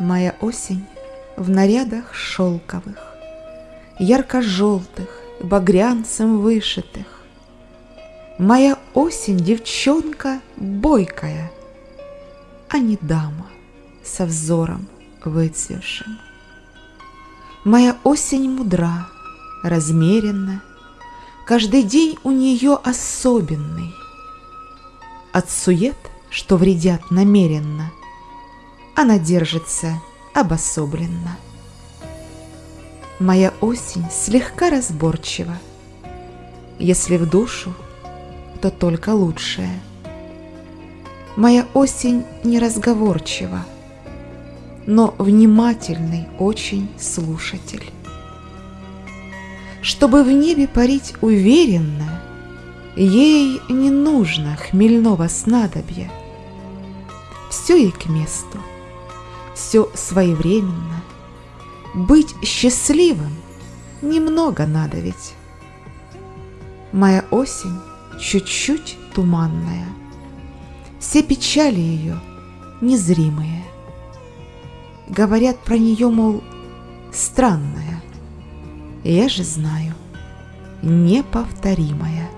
Моя осень в нарядах шелковых, Ярко-желтых, багрянцем вышитых. Моя осень девчонка бойкая, А не дама со взором выцвевшим. Моя осень мудра, размеренна, Каждый день у нее особенный. От сует, что вредят намеренно, Она держится обособленно. Моя осень слегка разборчива, Если в душу, то только лучшее. Моя осень неразговорчива, Но внимательный очень слушатель. Чтобы в небе парить уверенно, Ей не нужно хмельного снадобья. Все ей к месту, все своевременно, быть счастливым немного надо ведь. Моя осень чуть-чуть туманная, Все печали ее незримые. Говорят про нее, мол, странная. Я же знаю, неповторимая.